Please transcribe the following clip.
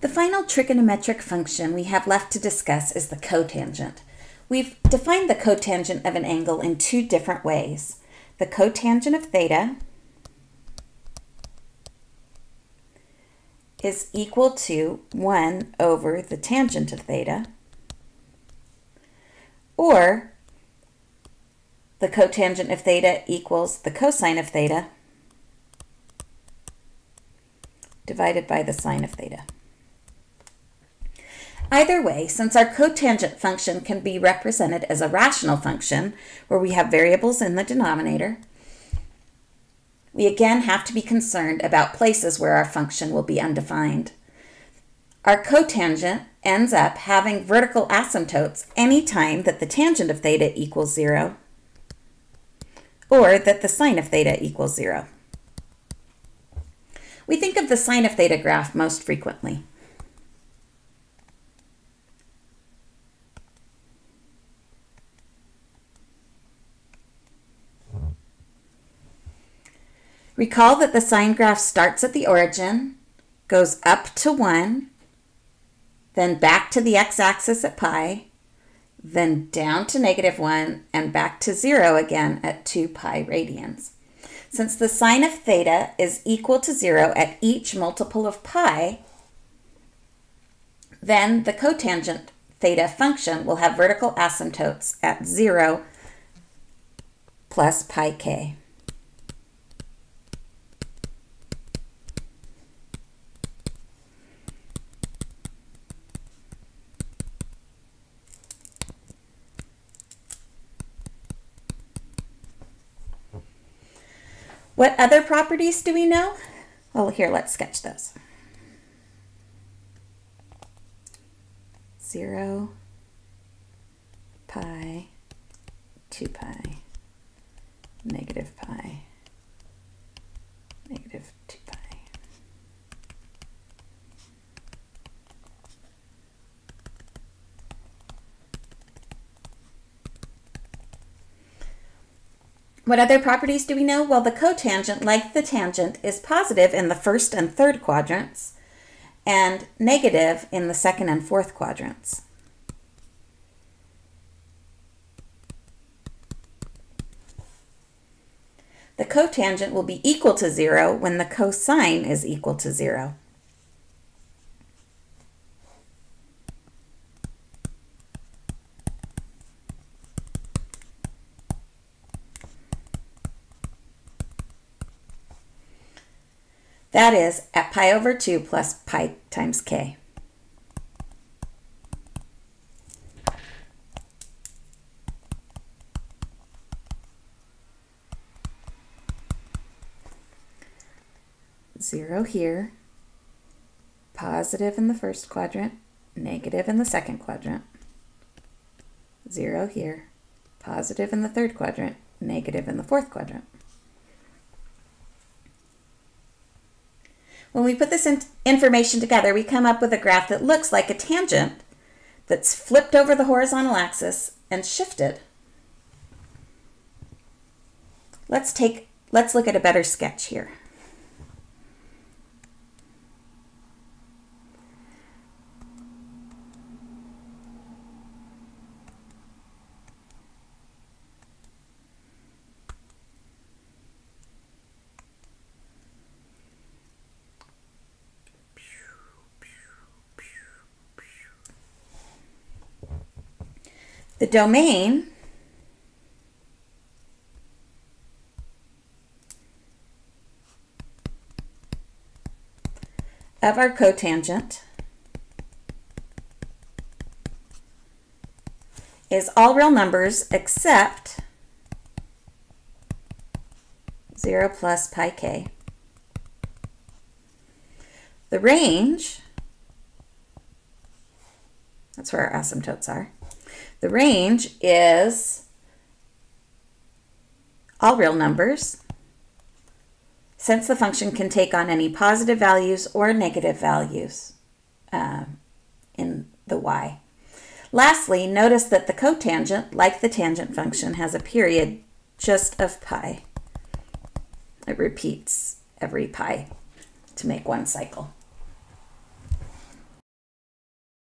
The final trigonometric function we have left to discuss is the cotangent. We've defined the cotangent of an angle in two different ways. The cotangent of theta is equal to 1 over the tangent of theta, or the cotangent of theta equals the cosine of theta divided by the sine of theta. Either way, since our cotangent function can be represented as a rational function, where we have variables in the denominator, we again have to be concerned about places where our function will be undefined. Our cotangent ends up having vertical asymptotes any time that the tangent of theta equals zero, or that the sine of theta equals zero. We think of the sine of theta graph most frequently. Recall that the sine graph starts at the origin, goes up to 1, then back to the x-axis at pi, then down to negative 1, and back to 0 again at 2 pi radians. Since the sine of theta is equal to 0 at each multiple of pi, then the cotangent theta function will have vertical asymptotes at 0 plus pi k. What other properties do we know? Well, here, let's sketch those. 0, pi, 2 pi, negative pi, negative 2 pi. What other properties do we know? Well, the cotangent, like the tangent, is positive in the first and third quadrants and negative in the second and fourth quadrants. The cotangent will be equal to zero when the cosine is equal to zero. That is at pi over 2 plus pi times k. Zero here, positive in the first quadrant, negative in the second quadrant. Zero here, positive in the third quadrant, negative in the fourth quadrant. When we put this in information together, we come up with a graph that looks like a tangent that's flipped over the horizontal axis and shifted. Let's take, let's look at a better sketch here. The domain of our cotangent is all real numbers except 0 plus pi k. The range, that's where our asymptotes are, the range is all real numbers, since the function can take on any positive values or negative values uh, in the y. Lastly, notice that the cotangent, like the tangent function, has a period just of pi. It repeats every pi to make one cycle.